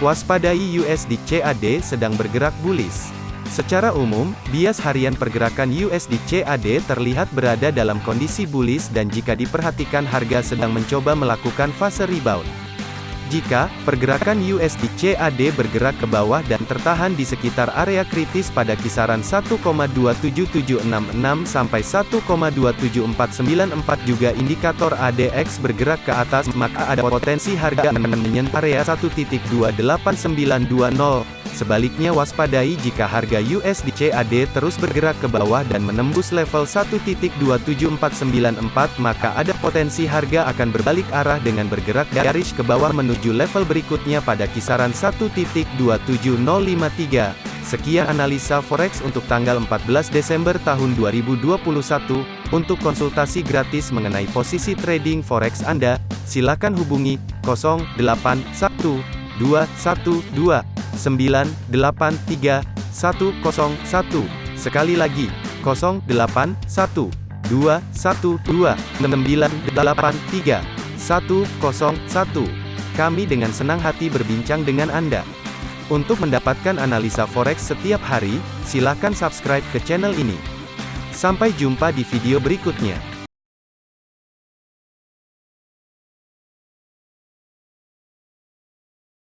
Waspadai USD CAD sedang bergerak bullish. Secara umum, bias harian pergerakan USD CAD terlihat berada dalam kondisi bullish dan jika diperhatikan harga sedang mencoba melakukan fase rebound. Jika pergerakan USD CAD bergerak ke bawah dan tertahan di sekitar area kritis pada kisaran 1,27766 sampai 1,27494 juga indikator ADX bergerak ke atas maka ada potensi harga menyentuh area 1.28920 Sebaliknya waspadai jika harga USD CAD terus bergerak ke bawah dan menembus level 1.27494 maka ada potensi harga akan berbalik arah dengan bergerak garis ke bawah menuju level berikutnya pada kisaran 1.27053. Sekian analisa forex untuk tanggal 14 Desember tahun 2021. Untuk konsultasi gratis mengenai posisi trading forex Anda, silakan hubungi 081212 983 101. Sekali lagi, 081 212 983 101. Kami dengan senang hati berbincang dengan Anda. Untuk mendapatkan analisa forex setiap hari, silakan subscribe ke channel ini. Sampai jumpa di video berikutnya.